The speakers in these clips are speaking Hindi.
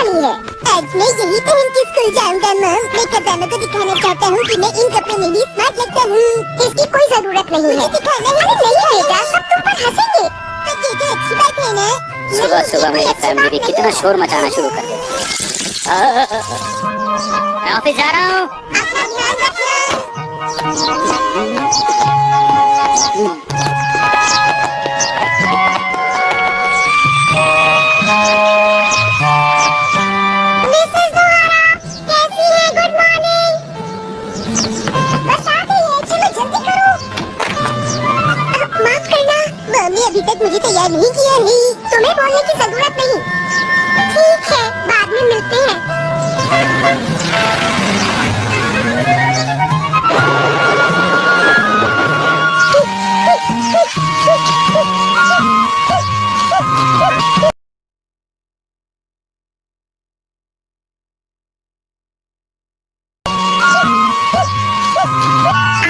वाली है। आज मैं यही पहन के स्कूल जाऊँगा मैम मैं खजाना को दिखाना चाहता हूँ कि मैं इन कपड़े में भी स्मार्ट लगता हूँ। इसकी कोई ज़रूरत नहीं है। दिखाना है नहीं बेटा सब तुम पर हंसेंगे। तो तो अच्छी बात है ना। सुबह सुबह मेरी फैमिली भी कितना शोर मचाना शुरू कर। मैं ऑफ़िस जा रहा हूँ। अपना ध्यान रखना। अभी तक मुझे तैयार नहीं किया है तुम्हें बोलने की ज़रूरत नहीं। ठीक है, बाद में मिलते हैं।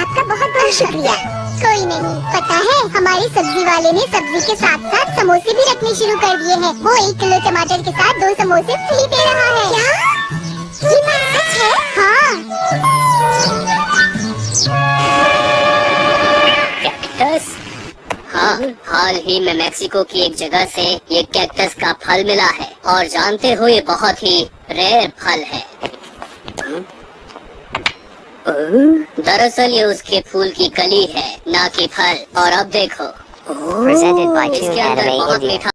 आपका शुक्रिया। कोई नहीं। पता है हमारे सब्ज़ी वाले ने सब्ज़ी के साथ साथ समोसे भी रखने शुरू कर दिए हैं। वो एक किलो टमाटर के साथ दो समोसे फ्री दे रहा है। क्या? ये बात सच है? हाँ। कैक्टस? हाँ हाल ही में मेक्सिको की एक जगह से ये कैक्टस का फल मिला है। और जानते हो ये बहुत ही रेयर फल है। हम्म? दरअसल ये उसके फूल की कली है ना कि फल। और अब देखो। Presented by इसके अंदर बहुत मीठा